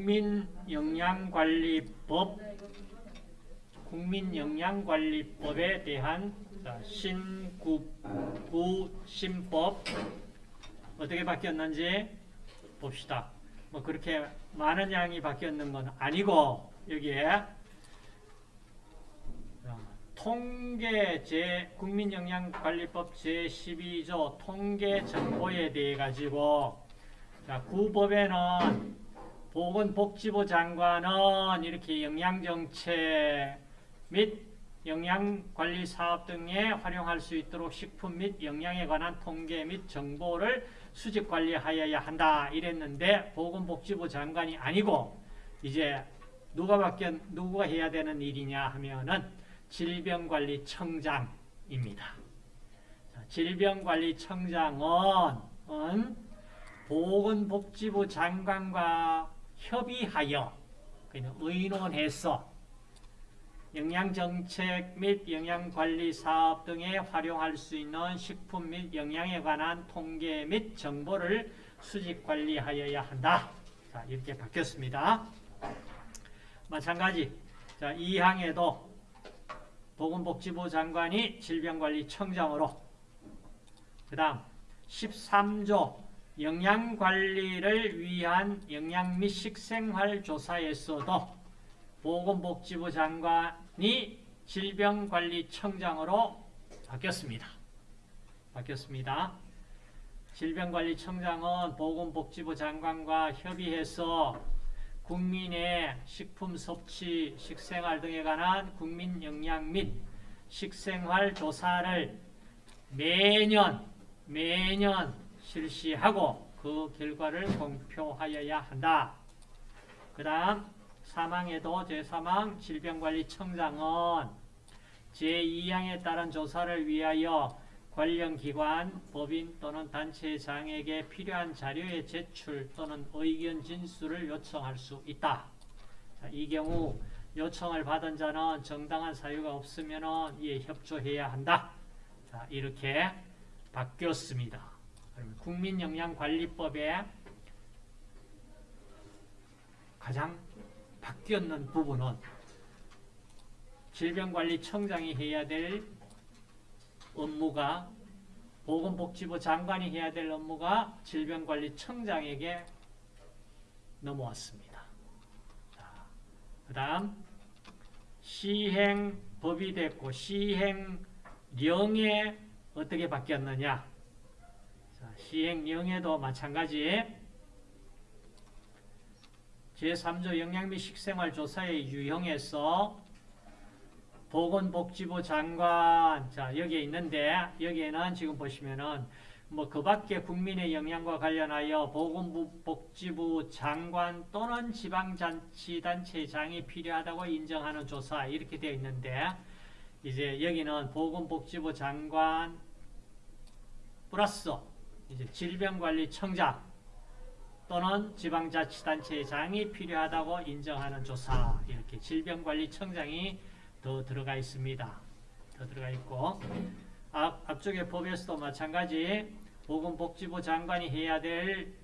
국민영양관리법 국민영양관리법에 대한 신구구신법 어떻게 바뀌었는지 봅시다. 뭐 그렇게 많은 양이 바뀌었는 건 아니고 여기에 통계 제 국민영양관리법 제12조 통계 정보에 대해 가지고 자, 구법에는 보건복지부 장관은 이렇게 영양정책 및 영양관리사업 등에 활용할 수 있도록 식품 및 영양에 관한 통계 및 정보를 수집관리하여야 한다 이랬는데 보건복지부 장관이 아니고 이제 누가 바뀌 누가 해야 되는 일이냐 하면은 질병관리청장입니다. 질병관리청장은 보건복지부 장관과 협의하여 의논해서 영양정책 및 영양관리사업 등에 활용할 수 있는 식품 및 영양에 관한 통계 및 정보를 수집관리하여야 한다. 자, 이렇게 바뀌었습니다. 마찬가지 자, 2항에도 보건복지부 장관이 질병관리청장으로 그 다음 13조 영양관리를 위한 영양 및 식생활 조사에서도 보건복지부 장관이 질병관리청장으로 바뀌었습니다. 바뀌었습니다. 질병관리청장은 보건복지부 장관과 협의해서 국민의 식품 섭취, 식생활 등에 관한 국민 영양 및 식생활 조사를 매년 매년 실시하고 그 결과를 공표하여야 한다. 그 다음 사망에도 제3항 질병관리청장은 제2항에 따른 조사를 위하여 관련 기관, 법인 또는 단체장에게 필요한 자료의 제출 또는 의견 진술을 요청할 수 있다. 자, 이 경우 요청을 받은 자는 정당한 사유가 없으면 이에 협조해야 한다. 자, 이렇게 바뀌었습니다. 국민영양관리법에 가장 바뀌었는 부분은 질병관리청장이 해야 될 업무가 보건복지부 장관이 해야 될 업무가 질병관리청장에게 넘어왔습니다. 그 다음 시행법이 됐고 시행령에 어떻게 바뀌었느냐 자, 시행령에도 마찬가지. 제3조 영양 및 식생활 조사의 유형에서 보건복지부 장관 자 여기에 있는데 여기에는 지금 보시면은 뭐 그 밖에 국민의 영양과 관련하여 보건복지부 장관 또는 지방자치단체장이 필요하다고 인정하는 조사 이렇게 되어 있는데 이제 여기는 보건복지부 장관 플러스 이제 질병관리청장 또는 지방자치단체장이 필요하다고 인정하는 조사 이렇게 질병관리청장이 더 들어가 있습니다. 더 들어가 있고 앞, 앞쪽에 법에서도 마찬가지 보건복지부 장관이 해야 될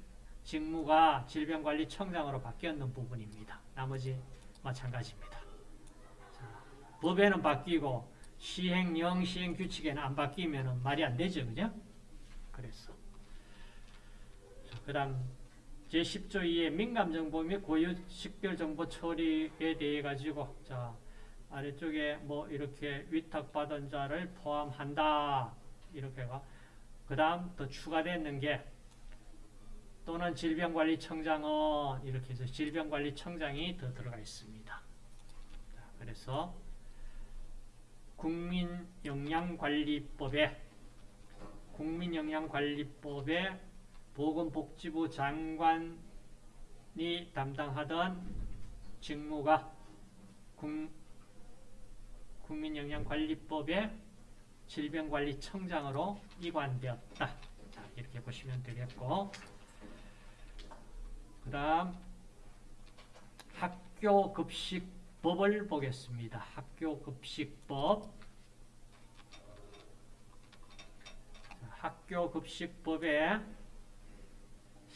직무가 질병관리청장으로 바뀌었는 부분입니다. 나머지 마찬가지입니다. 자, 법에는 바뀌고 시행령, 시행규칙에는 안 바뀌면 말이 안 되죠. 그죠? 그래서 그 다음 제10조 2의 민감정보 및 고유 식별정보 처리에 대해 가지고 자 아래쪽에 뭐 이렇게 위탁받은 자를 포함한다. 이렇게가. 그 다음 또 추가되는 게 또는 질병관리청장은 이렇게 해서 질병관리청장이 더 들어가 있습니다. 그래서 국민영양관리법에 국민영양관리법에 보건복지부 장관이 담당하던 직무가 국, 국민영양관리법의 질병관리청장으로 이관되었다. 자, 이렇게 보시면 되겠고 그 다음 학교급식법을 보겠습니다. 학교급식법 학교급식법에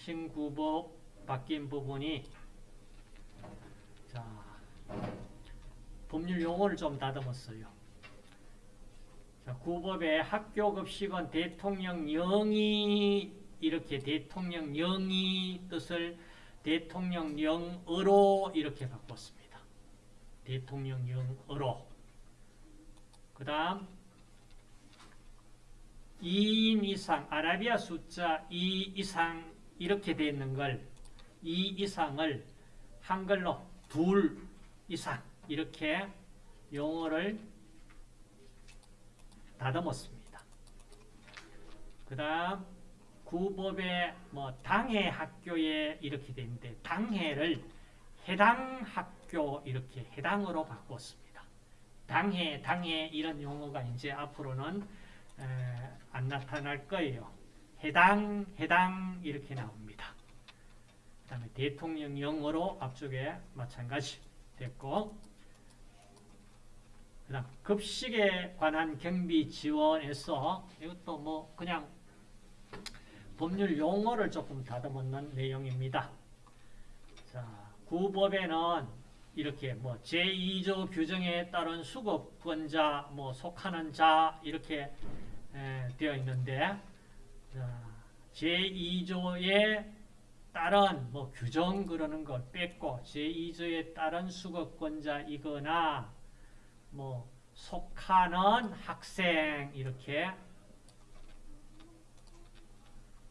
신구법 바뀐 부분이 자, 법률 용어를 좀 다듬었어요. 자, 구법의 학교 급식은 대통령령이 이렇게 대통령령이 뜻을 대통령령으로 이렇게 바꿨습니다. 대통령령으로. 그 다음 2인 이상, 아라비아 숫자 2 이상 이렇게 되어 있는 걸, 2 이상을 한글로 둘 이상 이렇게 용어를 다듬었습니다. 그 다음 구법의 뭐 당해 학교에 이렇게 되는데 당해를 해당 학교 이렇게 해당으로 바꿨습니다. 당해, 당해 이런 용어가 이제 앞으로는 에, 안 나타날 거예요. 해당, 해당 이렇게 나옵니다. 그 다음에 대통령 영어로 앞쪽에 마찬가지 됐고 그 다음 급식에 관한 경비 지원에서 이것도 뭐 그냥 법률 용어를 조금 다듬었는 내용입니다. 자, 구법에는 이렇게 뭐 제2조 규정에 따른 수급권자, 뭐 속하는 자 이렇게 에, 되어 있는데 자, 제2조에 따른 뭐 규정 그러는 걸 뺐고 제2조에 따른 수급권자이거나 뭐 속하는 학생 이렇게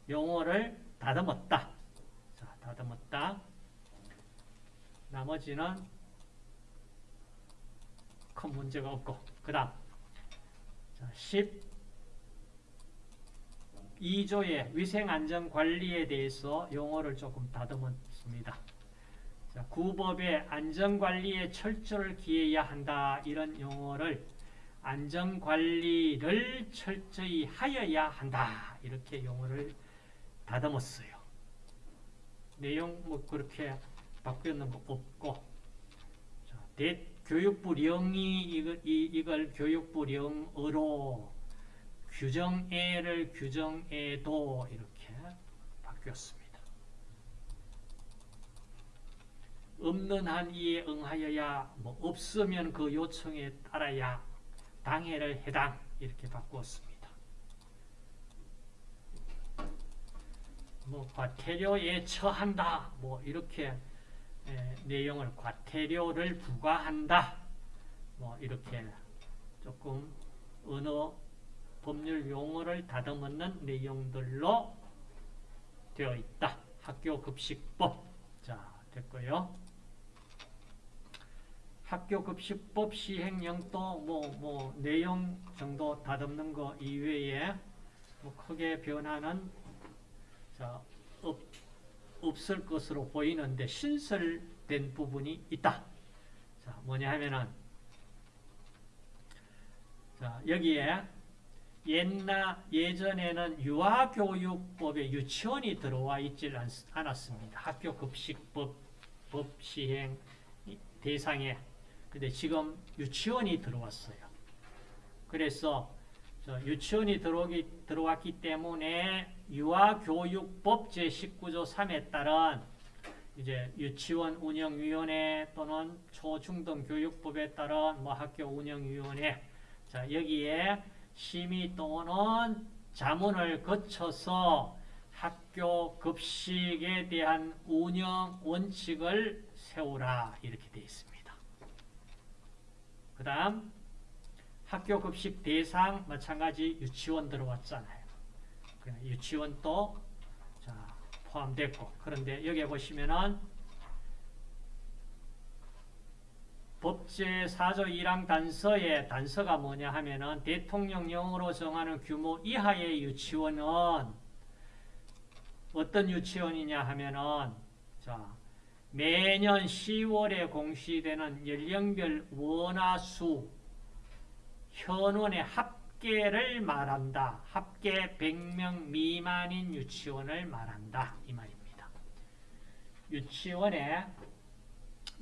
용어를 다듬었다. 자, 다듬었다. 나머지는 큰 문제가 없고 그 다음 12조의 위생안전관리에 대해서 용어를 조금 다듬었습니다. 자, 구법의 안전관리에 철저를 기해야 한다 이런 용어를 안전관리를 철저히 하여야 한다 이렇게 용어를 다듬었어요. 내용 뭐 그렇게 바뀌었는 거 없고 자, 대, 교육부령이 이걸, 이, 이걸 교육부령으로 규정애를 규정애도 이렇게 바뀌었습니다. 없는 한 이에 응하여야 뭐 없으면 그 요청에 따라야 당해를 해당 이렇게 바꾸었습니다. 뭐 과태료에 처한다 뭐 이렇게 에, 내용을 과태료를 부과한다 뭐 이렇게 조금 언어 법률 용어를 다듬는 내용들로 되어 있다. 학교 급식법 자 됐고요. 학교 급식법 시행령도 뭐, 뭐 내용 정도 다듬는 거 이외에 뭐 크게 변화는 자, 없, 없을 것으로 보이는데 신설된 부분이 있다. 자, 뭐냐 하면은 자, 여기에 옛날 예전에는 유아교육법에 유치원이 들어와 않, 않았습니다. 학교 급식법 법 시행 대상에 근데 지금 유치원이 들어왔어요. 그래서 유치원이 들어오기, 들어왔기 때문에 유아교육법 제19조 3에 따른 이제 유치원 운영위원회 또는 초중등 교육법에 따른 뭐 학교 운영위원회 자 여기에 심의 또는 자문을 거쳐서 학교 급식에 대한 운영 원칙을 세우라 이렇게 되어 있습니다. 그 다음 학교 급식 대상 마찬가지 유치원 들어왔잖아요. 유치원도 자, 포함됐고 그런데 여기 보시면은 법제 4조 1항 단서의 단서가 뭐냐 하면은 대통령령으로 정하는 규모 이하의 유치원은 어떤 유치원이냐 하면은 자 매년 10월에 공시되는 연령별 원화수 현원의 합계를 말한다. 합계 100명 미만인 유치원을 말한다. 이 말입니다. 유치원에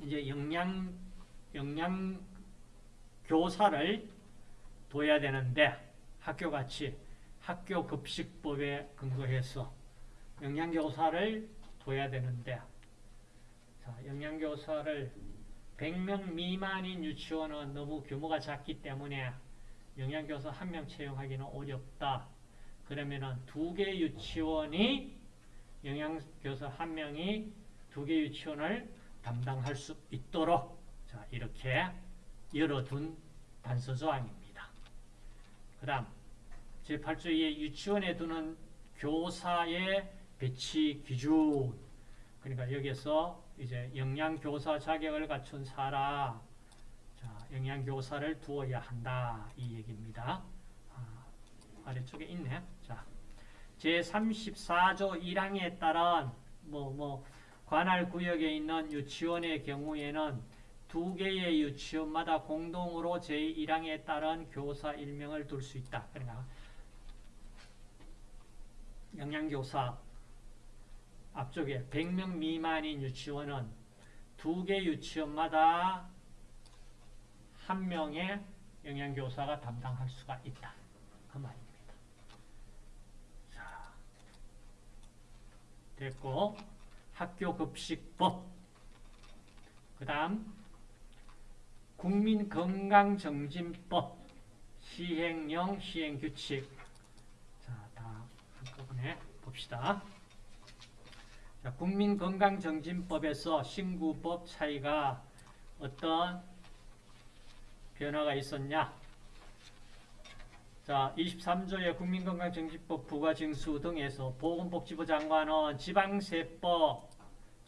이제 영양, 영양 교사를 둬야 되는데 학교같이 학교 급식법에 근거해서 영양교사를 둬야 되는데 자, 영양교사를 100명 미만인 유치원은 너무 규모가 작기 때문에 영양교사 한 명 채용하기는 어렵다. 그러면은 두 개 유치원이 영양교사 한 명이 두 개 유치원을 담당할 수 있도록 자 이렇게 열어둔 단서 조항입니다. 그 다음 제8조의 유치원에 두는 교사의 배치 기준 그러니까 여기서 이제 영양교사 자격을 갖춘 사람 자, 영양교사를 두어야 한다 이 얘기입니다. 아, 아래쪽에 있네. 자, 제34조 1항에 따른 뭐, 뭐, 관할 구역에 있는 유치원의 경우에는 두 개의 유치원마다 공동으로 제1항에 따른 교사 일명을 둘 수 있다. 그러니까 영양교사 앞쪽에 100명 미만인 유치원은 두 개 유치원마다 한 명의 영양교사가 담당할 수가 있다. 그 말입니다. 자, 됐고 학교 급식법 그 다음 국민건강정진법 시행령 시행규칙 자, 다 한꺼번에 봅시다. 자, 국민건강정진법에서 신구법 차이가 어떤 변화가 있었냐? 자, 23조의 국민건강정진법 부가징수 등에서 보건복지부 장관은 지방세법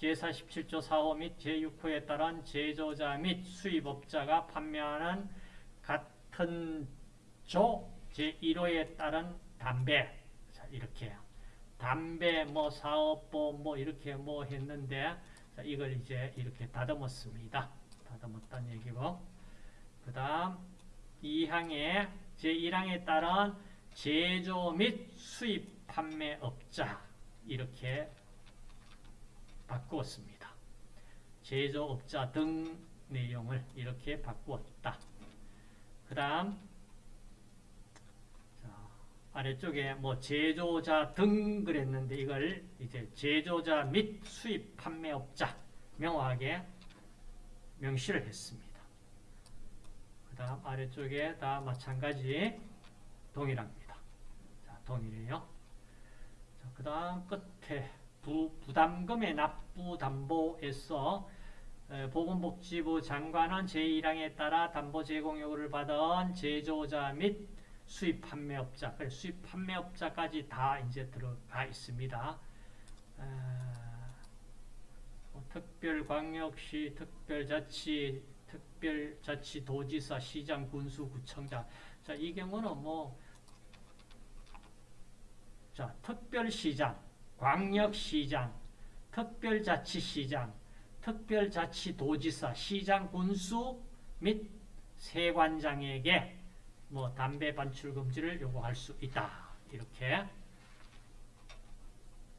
제47조 4호 및 제6호에 따른 제조자 및 수입업자가 판매하는 같은 조 제1호에 따른 담배. 자, 이렇게. 담배 뭐 사업법 뭐 이렇게 뭐 했는데 자, 이걸 이제 이렇게 다듬었습니다. 다듬었다는 얘기고. 그 다음 2항에 제1항에 따른 제조 및 수입 판매업자. 이렇게 바꾸었습니다. 제조업자 등 내용을 이렇게 바꾸었다. 그 다음 아래쪽에 뭐 제조자 등 그랬는데 이걸 이제 제조자 및 수입 판매업자 명확하게 명시를 했습니다. 그 다음 아래쪽에 다 마찬가지 동일합니다. 자, 동일해요. 그 다음 끝에 부, 부담금의 납부 담보에서 보건복지부 장관은 제1항에 따라 담보 제공 요구를 받은 제조자 및 수입 판매업자, 수입 판매업자까지 다 이제 들어가 있습니다. 뭐 특별광역시, 특별자치, 특별자치도지사, 시장, 군수, 구청장. 자, 이 경우는 뭐, 자, 특별시장, 광역시장, 특별자치시장, 특별자치도지사, 시장, 군수 및 세관장에게 뭐 담배 반출 금지를 요구할 수 있다. 이렇게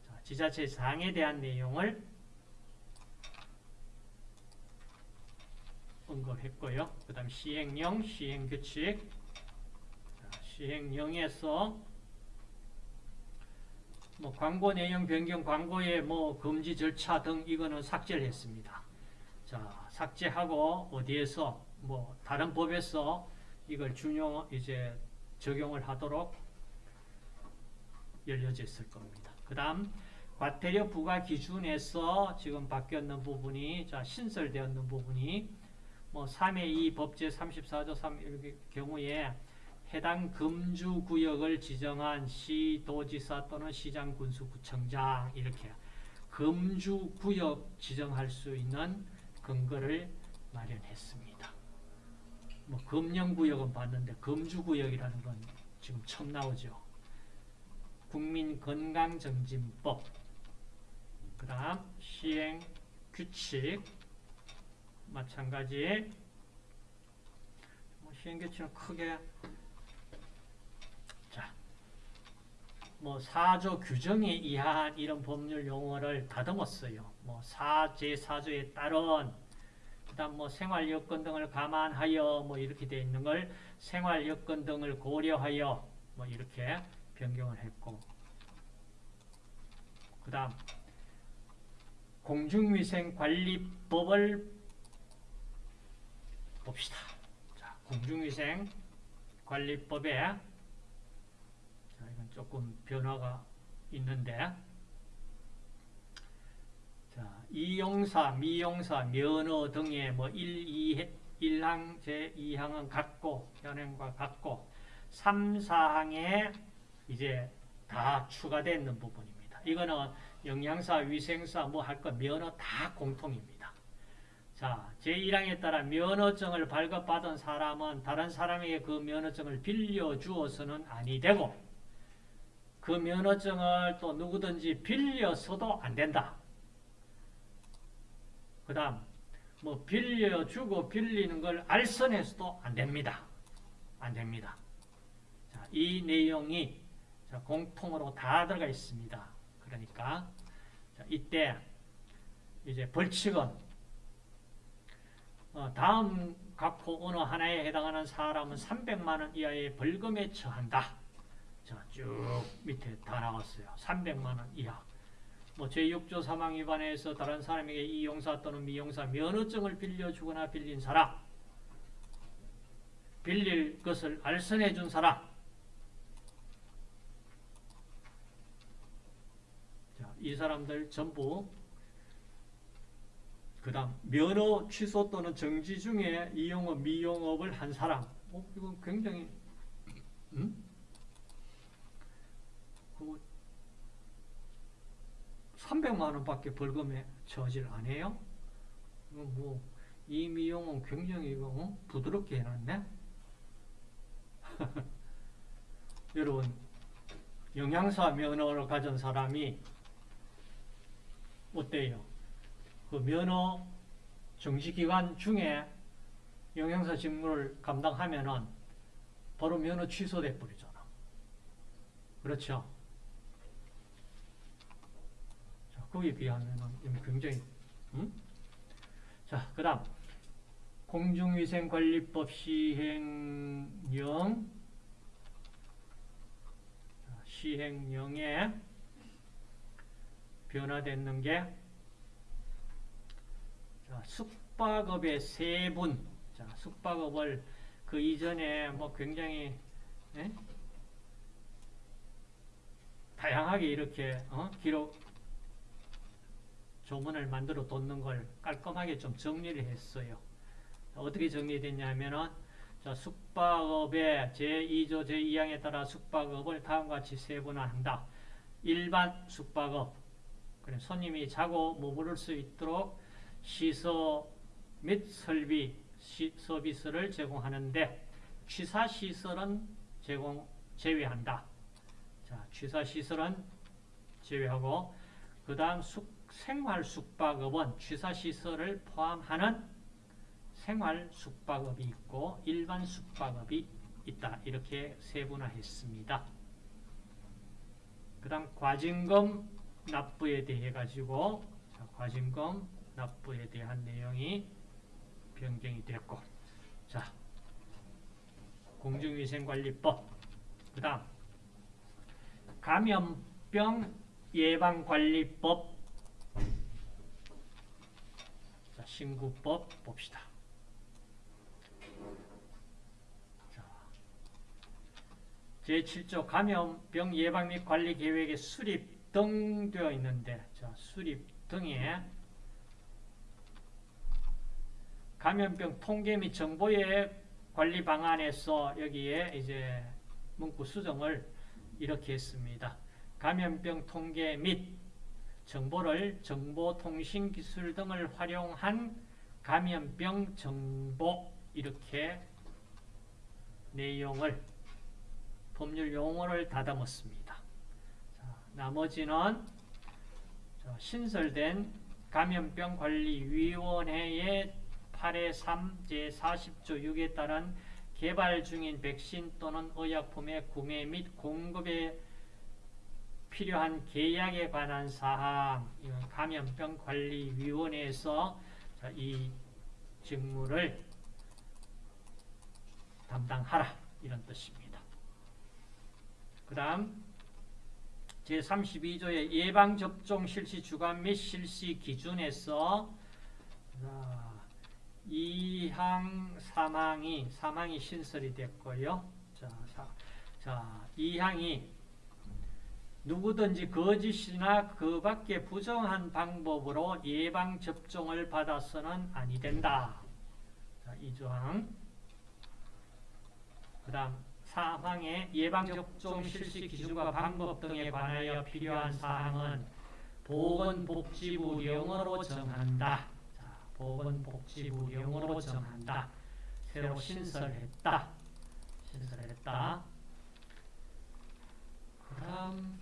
자, 지자체 사항에 대한 내용을 언급했고요. 그 다음 시행령, 시행규칙 자, 시행령에서 뭐 광고 내용 변경, 광고의 뭐 금지 절차 등 이거는 삭제를 했습니다. 자, 삭제하고 어디에서 뭐 다른 법에서 이걸 준용 이제 적용을 하도록 열려져 있을 겁니다. 그 다음 과태료 부과 기준에서 지금 바뀌었는 부분이 자 신설되었는 부분이 뭐 3의 2 법제 34조 3 경우에 해당 금주 구역을 지정한 시도지사 또는 시장 군수구청장 이렇게 금주 구역 지정할 수 있는 근거를 마련했습니다. 뭐 금령구역은 봤는데 금주구역이라는 건 지금 처음 나오죠. 국민건강정진법 그 다음 시행규칙 마찬가지 뭐 시행규칙은 크게 자, 뭐 사조 규정에 의한 이런 법률 용어를 다듬었어요. 뭐 사제 사조에 따른 그다음 뭐 생활 여건 등을 감안하여 뭐 이렇게 되어 있는 걸 생활 여건 등을 고려하여 뭐 이렇게 변경을 했고 그다음 공중위생관리법을 봅시다. 자, 공중위생 관리법에 자, 이건 조금 변화가 있는데 자, 이용사, 미용사, 면허 등의 뭐 1, 2, 1항, 제2항은 같고 현행과 같고 3, 4항에 이제 다 추가되어 있는 부분입니다. 이거는 영양사, 위생사 뭐 할 거 면허 다 공통입니다. 자, 제1항에 따라 면허증을 발급받은 사람은 다른 사람에게 그 면허증을 빌려주어서는 아니 되고 그 면허증을 또 누구든지 빌려서도 안 된다. 그 다음 뭐 빌려주고 빌리는 걸 알선해서도 안 됩니다. 안 됩니다. 자, 이 내용이 자, 공통으로 다 들어가 있습니다. 그러니까 자, 이때 이제 벌칙은 어, 다음 각호 어느 하나에 해당하는 사람은 300만 원 이하의 벌금에 처한다. 자, 쭉 밑에 다 나왔어요. 300만 원 이하. 뭐 제6조 사망 위반해서 다른 사람에게 이용사 또는 미용사 면허증을 빌려주거나 빌린 사람 빌릴 것을 알선해 준 사람 자, 이 사람들 전부 그 다음 면허 취소 또는 정지 중에 이용업, 미용업을 한 사람 어, 이건 굉장히 음? 그 300만 원밖에 벌금에 처질 안 해요? 뭐 이미용은 굉장히 이거 어? 부드럽게 해놨네. 여러분 영양사 면허를 가진 사람이 어때요? 그 면허 정지기간 중에 영양사 직무를 감당하면은 바로 면허 취소돼 버리잖아. 그렇죠? 거기에 비하면 굉장히 음? 자, 그 다음 공중위생관리법 시행령 시행령에 변화됐는 게 자, 숙박업의 세분 자, 숙박업을 그 이전에 뭐 굉장히 예? 다양하게 이렇게 어? 기록 조문을 만들어 뒀는 걸 깔끔하게 좀 정리를 했어요. 어떻게 정리됐냐면은 자, 숙박업의 제2조 제2항에 따라 숙박업을 다음과 같이 세분화한다. 일반 숙박업 그래 손님이 자고 머무를 수 있도록 시설 및 설비 시, 서비스를 제공하는데 취사시설은 제공 제외한다. 자, 취사시설은 제외하고 그 다음 숙 생활 숙박업은 취사시설을 포함하는 생활 숙박업이 있고 일반 숙박업이 있다. 이렇게 세분화했습니다. 그 다음 과징금 납부에 대해 가지고 과징금 납부에 대한 내용이 변경이 됐고 자 공중위생관리법 그 다음 감염병 예방관리법 신구법 봅시다. 제7조 감염병 예방 및 관리 계획의 수립 등 되어 있는데 자, 수립 등에 감염병 통계 및 정보의 관리 방안에서 여기에 이제 문구 수정을 이렇게 했습니다. 감염병 통계 및 정보를 정보통신기술 등을 활용한 감염병 정보 이렇게 내용을 법률 용어를 다듬었습니다. 자, 나머지는 신설된 감염병관리위원회의 8회 3 제40조 6에 따른 개발 중인 백신 또는 의약품의 구매 및 공급에 필요한 계약에 관한 사항, 감염병관리위원회에서 이 직무를 담당하라 이런 뜻입니다. 그 다음 제32조의 예방접종 실시 주간 및 실시 기준에서 이항 사망이 사망이 신설이 됐고요. 자, 사, 자 이항이 누구든지 거짓이나 그 밖에 부정한 방법으로 예방 접종을 받아서는 아니 된다. 자, 이 조항. 그 다음 사항의 예방 접종 실시 기준과 방법 등에 관하여 필요한 사항은 보건복지부령으로 정한다. 자, 보건복지부령으로 정한다. 새로 신설했다. 신설했다. 그 다음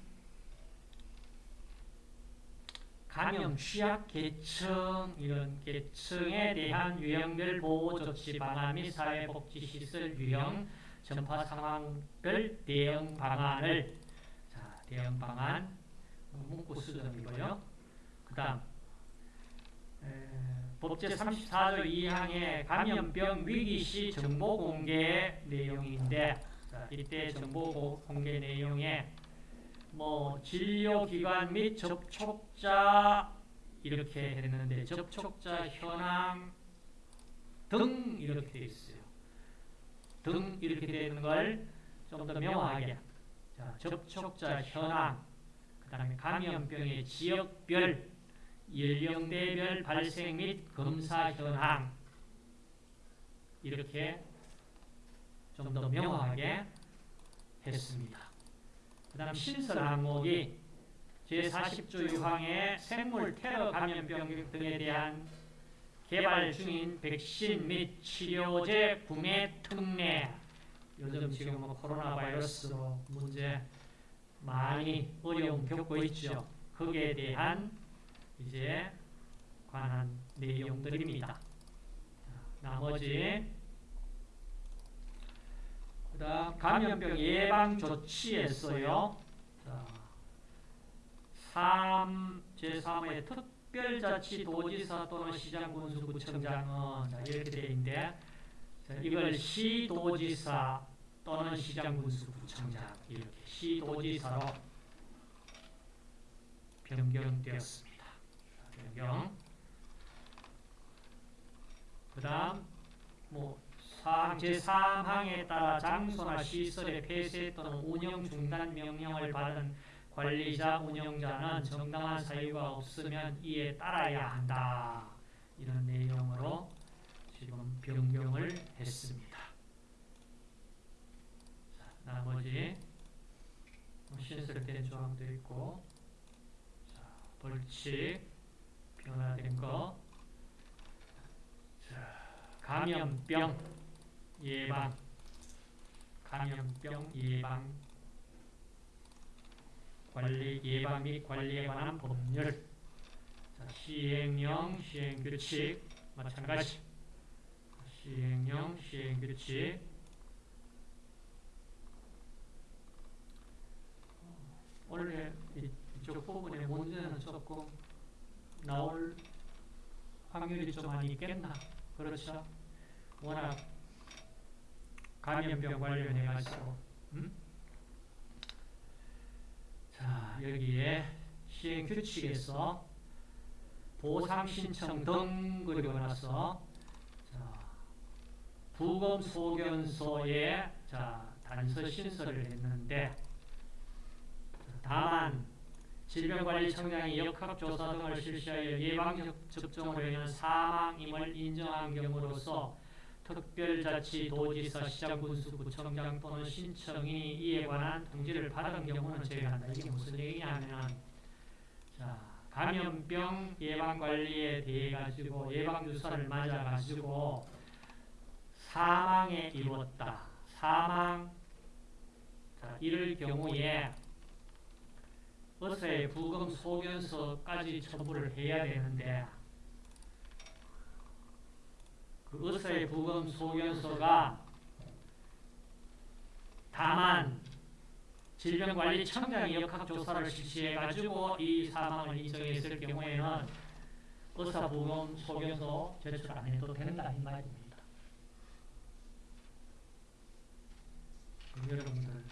감염 취약 계층 이런 계층에 대한 유형별 보호 조치 방안 및 사회복지 시설 유형 전파 상황별 대응 방안을 자 대응 방안 문구 수정이고요. 그다음 법제 34조 2항의 감염병 위기 시 정보 공개 내용인데 자, 이때 정보 고- 공개 내용에 뭐 진료기관 및 접촉자 이렇게 했는데 접촉자 현황 등 이렇게 돼 있어요. 등 이렇게 되는 걸 좀 더 명확하게 자, 접촉자 현황 그 다음에 감염병의 지역별 연령대별 발생 및 검사 현황 이렇게 좀 더 명확하게 했습니다. 그 다음 신설 항목이 제40조 6항의 생물 테러 감염병 등에 대한 개발 중인 백신 및 치료제 구매 특례 요즘 지금 뭐 코로나 바이러스로 문제 많이 어려움 겪고 있죠. 거기에 대한 이제 관한 내용들입니다. 자, 나머지 그다음 감염병 예방 조치에서요. 자, 3 제3의 특별자치 도지사 또는 시장 군수 구청장은 자, 이렇게 되어 있는데 자, 이걸 시도지사 또는 시장 군수 구청장 이렇게 시도지사로 변경되었습니다. 자, 변경. 그 다음 뭐 사항 제3항에 따라 장소나 시설의 폐쇄 또는 운영 중단 명령을 받은 관리자, 운영자는 정당한 사유가 없으면 이에 따라야 한다. 이런 내용으로 지금 변경을 했습니다. 자, 나머지 뭐 신설된 조항도 있고 자, 벌칙 변화된 거 자, 감염병 예방. 감염병 예방. 관리 예방 및 관리에 관한 법률. 자, 시행령 시행규칙 마찬가지. 시행령 시행규칙. 원래 이- 이쪽 부분에 문제는 조금 나올 확률이 좀 많이 있겠나? 그렇죠? 워낙 감염병 관련해 가지고 음? 자 여기에 시행 규칙에서 보상 신청 등 그리고 나서 자, 부검 소견서에 자 단서 신설을 했는데 다만 질병관리청장이 역학조사 등을 실시하여 예방접종으로 인한 사망임을 인정한 경우로서 특별자치도지사 시장군수 구청장 또는 신청인이 이에 관한 통지를 받은 경우는 제외한다. 이게 무슨 얘기냐면 자 감염병 예방관리에 대해 가지고 예방주사를 맞아 가지고 사망에 이르렀다. 사망 자, 이럴 경우에 의사의 부검 소견서까지 첨부를 해야 되는데 그 의사의 부검 소견서가 다만 질병관리청장이 역학조사를 실시해가지고 이 사망을 인정했을 경우에는 의사 부검 소견서 제출 안 해도 된다 이 말입니다. 여러분들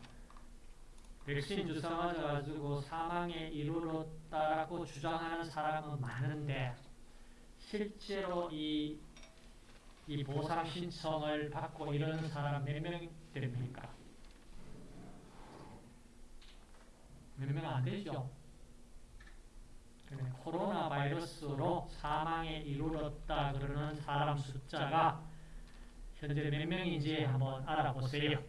백신 주사 맞아가지고 사망에 이르렀다라고 주장하는 사람은 많은데 실제로 이 이 보상 신청을 받고 이러는 사람 몇 명 됩니까? 몇 명 안 되죠. 코로나 바이러스로 사망에 이르렀다 그러는 사람 숫자가 현재 몇 명인지 한번 알아보세요.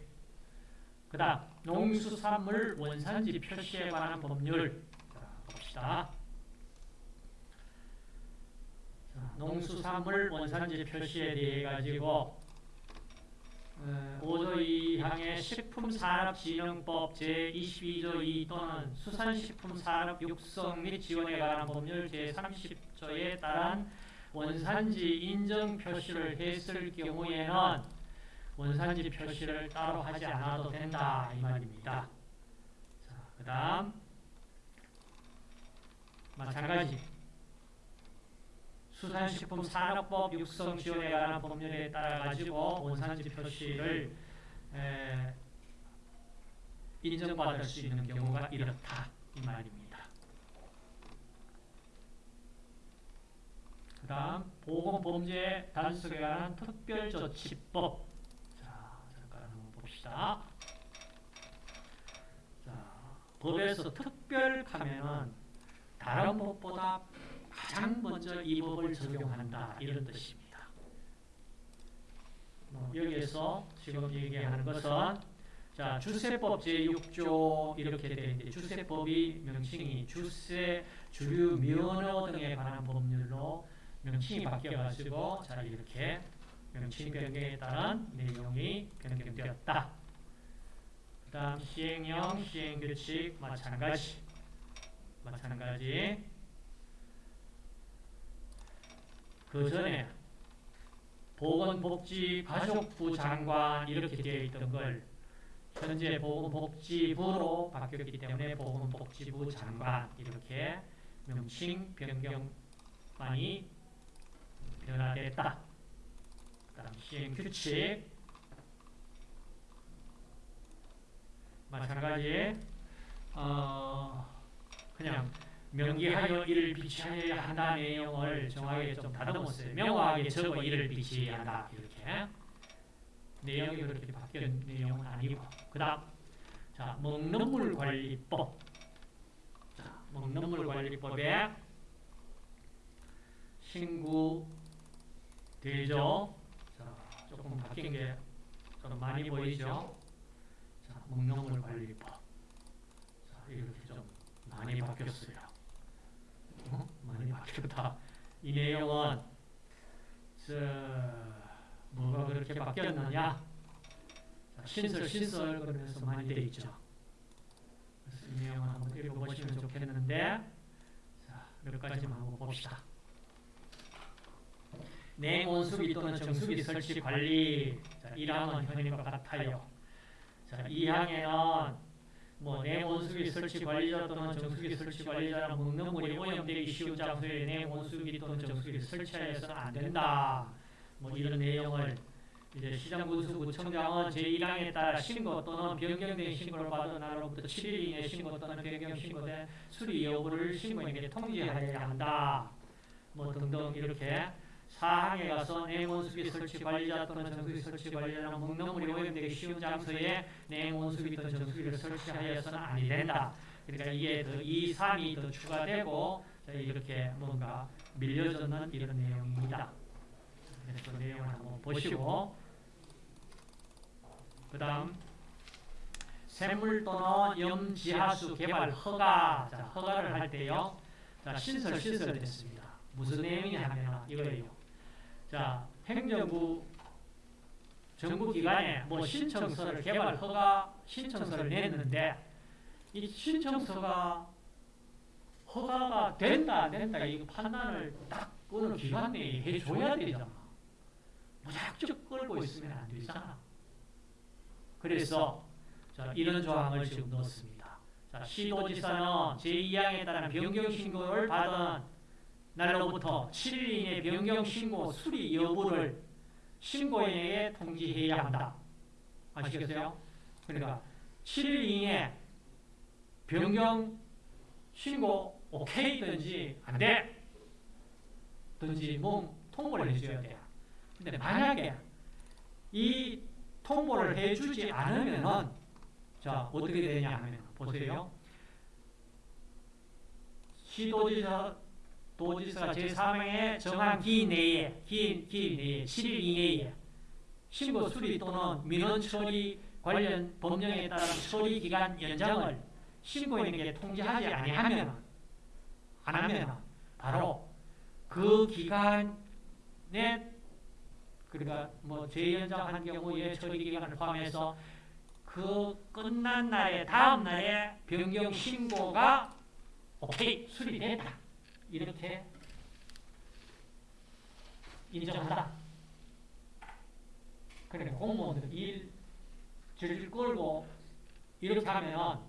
그 다음 농수산물 원산지 표시에 관한 법률 자, 봅시다. 자, 농수산물 원산지 표시에 대해 가지고 어, 5조 2항의 식품산업진흥법 제22조 2 또는 수산식품산업 육성 및 지원에 관한 법률 제30조에 따른 원산지 인정 표시를 했을 경우에는 원산지 표시를 따로 하지 않아도 된다 이 말입니다. 자, 그 다음 마찬가지 수산식품 산업법 육성 지원에 관한 법률에 따라 가지고 원산지 표시를 에, 인정받을 수 있는 경우가 이렇다 이 말입니다. 그 다음 보건범죄 단속에 관한 특별조치법 자 잠깐 한번 봅시다. 자 법에서 특별하면은 다른 법보다 가장 먼저 이 법을 적용한다 이런 뜻입니다. 뭐 여기에서 지금 얘기하는 것은 자 주세법 제6조 이렇게 되어 있는데 주세법이 명칭이 주세, 주류, 면허 등에 관한 법률로 명칭이 바뀌어가지고 자 이렇게 명칭 변경에 따른 내용이 변경되었다. 그 다음 시행령, 시행규칙 마찬가지 마찬가지 그 전에 보건복지 가족부 장관 이렇게 되어 있던 걸 현재 보건복지부로 바뀌었기 때문에 보건복지부 장관 이렇게 명칭 변경만이 변화됐다. 그다음 시행 규칙 마찬가지 어, 그냥 명기하여 이를 비치하여야 한다 내용을 정확하게 좀 다듬었어요. 명확하게 적어 이를 비치해야 한다. 이렇게. 내용이 그렇게 바뀐 내용은 아니고. 그 다음 자 먹는 물 관리법. 자 먹는 물 관리법에 신구 되죠 자 조금 바뀐 게 좀 많이 보이죠? 자 먹는 물 관리법. 자 이렇게 좀 많이 바뀌었어요 어? 많이 바뀌었다 이 내용은 저 뭐가 그렇게 바뀌었느냐? 자, 신설 신설 그러면서 많이 돼 있죠. 그래서 이 내용을 한번 읽어보시면 좋겠는데 자, 몇 가지만 한번 봅시다. 냉온수기 또는 정수기 설치 관리 자, 1항은 현행과 같아요. 자, 2항에는 뭐 냉온수기 설치 관리자 또는 정수기 설치 관리자는 먹는 물이 오염되기 쉬운 장소에 냉온수기 또는 정수기를 설치하여서는 안 된다. 뭐 이런 내용을 이제 시장군수구청장은 제1항에 따라 신고 또는 변경된 신고를 받은 날로부터 7일 이내 신고 또는 변경 신고된 수리 여부를 신고인에게 통지하여야 한다. 뭐 등등 이렇게 사항에 가서 냉온수기 설치 관리자 또는 정수기 설치 관리자는 먹는물이 오염되기 쉬운 장소에 냉온수기 또는 정수기를 설치하여서는 아니 된다. 그러니까 이게 더 2, 3이 더 추가되고 이렇게 뭔가 밀려졌는 이런 내용입니다. 그래서 내용을 한번 보시고. 그 다음 샘물 또는 염지하수 개발 허가. 자, 허가를 할 때요. 자, 신설 신설 됐습니다. 무슨 내용이냐면 이거예요 자 행정부 정부기관에 뭐 신청서를 개발 허가 신청서를 냈는데 이 신청서가 허가가 된다 안 된다 이거 판단을 딱 어느 기간 내에 해줘야 되잖아 무작정 끌고 있으면 안 되잖아. 그래서 자, 이런 조항을 지금 넣었습니다. 자, 시도지사는 제2항에 따른 변경 신고를 받은 날로부터 7일 이내 변경 신고 수리 여부를 신고인에게 통지해야 한다. 아시겠어요? 그러니까 7일 이내 변경 신고 오케이든지 안 돼. 든지 뭐 통보를 해줘야 돼. 근데 만약에 이 통보를 해주지 않으면은 자 어떻게 되냐 하면 보세요. 시도지사 도지사가 제3의 정한 기 내에 기, 기 내에 7일 이내에. 신고 수리 또는 민원 처리 관련 법령에 따른 처리 기간 연장을 신고인에게 통지하지 아니하면 안 하면 바로 그 기간에 그러니까 뭐 재연장한 경우에 처리 기간을 포함해서 그 끝난 날에 다음 날에 변경 신고가 오케이 수리됐다 이렇게 인정한다. 그러니까 공무원들 일 질질 끌고 이렇게 하면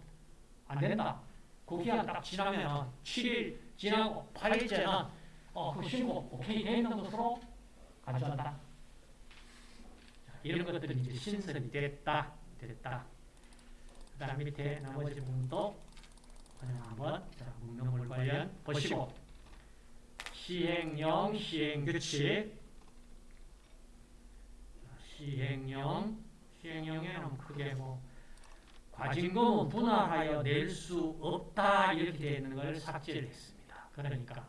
안 된다. 그 기간 딱 지나면 7일 지나고 8일째는 어, 그 신고 오케이 돼 있는 것으로. 자, 이런 것들이 이제 신설이 됐다. 됐다. 그 다음 밑에 나머지 부분도 그냥 한번 자, 묵념물 관련 보시고 시행령, 시행규칙 시행령, 시행령에 는 크게 뭐 과징금은 분할하여 낼 수 없다 이렇게 되어 있는 걸 삭제를 했습니다. 그러니까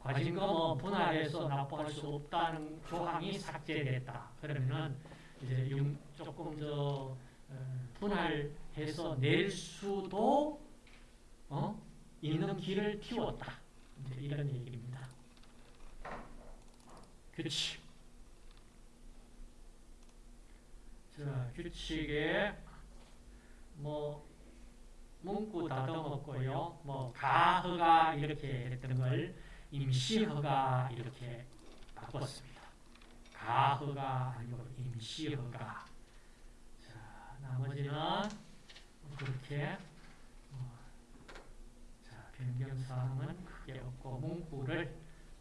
과징금은 분할해서 납부할 수 없다는 조항이 삭제됐다. 그러면은 이제 조금 더 어, 분할해서 낼 수도 어? 있는 길을 틔웠다. 이런 얘기입니다. 규칙. 자, 규칙에 뭐 문구 다듬었고요. 뭐 가허가 이렇게 했던 걸 임시허가 이렇게 바꿨습니다. 가허가 아니고 임시허가. 자, 나머지는 그렇게 어, 자, 변경사항은 크게 없고 문구를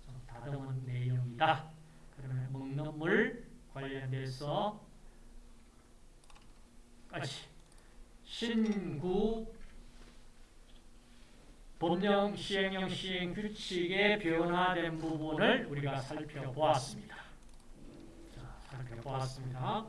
좀 다듬은 내용이다. 먹는 물 관련돼서 까지 신구 법령 시행령 시행 규칙에 변화된 부분을 우리가 살펴보았습니다. 자, 살펴보았습니다.